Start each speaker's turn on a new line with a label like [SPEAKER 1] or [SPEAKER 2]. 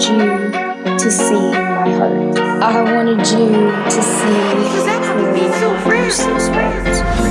[SPEAKER 1] wanted you to see my heart. I wanted you to see
[SPEAKER 2] Because that would be so friends.
[SPEAKER 1] so.